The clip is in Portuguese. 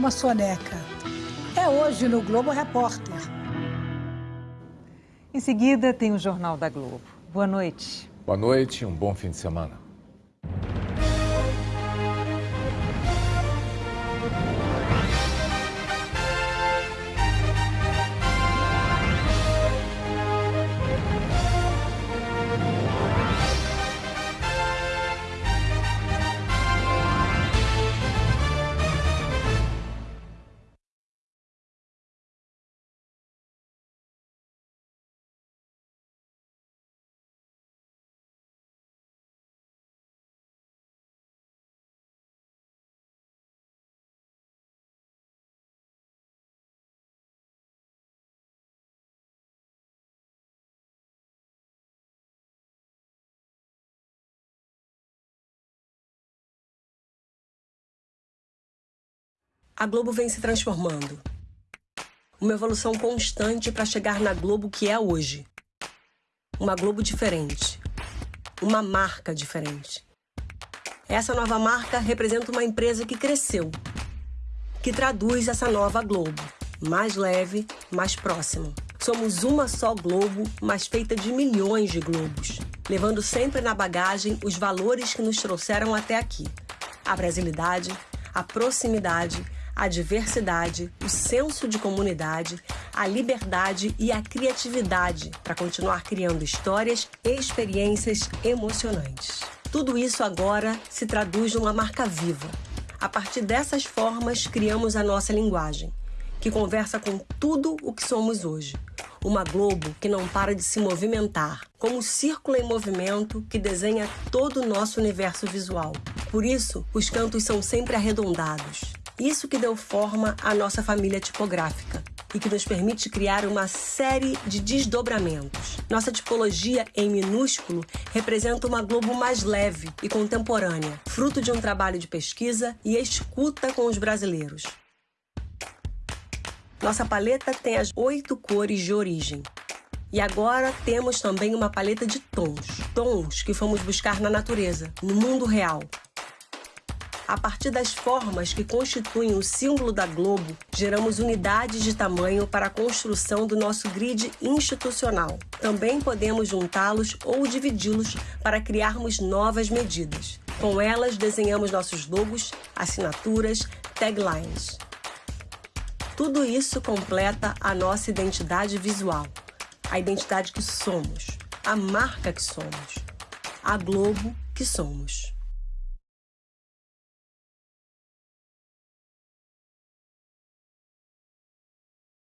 uma soneca. É hoje no Globo Repórter. Em seguida tem o Jornal da Globo. Boa noite. Boa noite e um bom fim de semana. A Globo vem se transformando. Uma evolução constante para chegar na Globo que é hoje. Uma Globo diferente. Uma marca diferente. Essa nova marca representa uma empresa que cresceu, que traduz essa nova Globo, mais leve, mais próxima. Somos uma só Globo, mas feita de milhões de globos, levando sempre na bagagem os valores que nos trouxeram até aqui: a brasilidade, a proximidade, a diversidade, o senso de comunidade, a liberdade e a criatividade para continuar criando histórias e experiências emocionantes. Tudo isso agora se traduz numa marca viva. A partir dessas formas, criamos a nossa linguagem, que conversa com tudo o que somos hoje. Uma Globo que não para de se movimentar, como um círculo em movimento que desenha todo o nosso universo visual. Por isso, os cantos são sempre arredondados, isso que deu forma à nossa família tipográfica e que nos permite criar uma série de desdobramentos. Nossa tipologia em minúsculo representa uma Globo mais leve e contemporânea, fruto de um trabalho de pesquisa e escuta com os brasileiros. Nossa paleta tem as oito cores de origem. E agora temos também uma paleta de tons, tons que fomos buscar na natureza, no mundo real, a partir das formas que constituem o símbolo da Globo, geramos unidades de tamanho para a construção do nosso grid institucional. Também podemos juntá-los ou dividi-los para criarmos novas medidas. Com elas, desenhamos nossos logos, assinaturas, taglines. Tudo isso completa a nossa identidade visual, a identidade que somos, a marca que somos, a Globo que somos.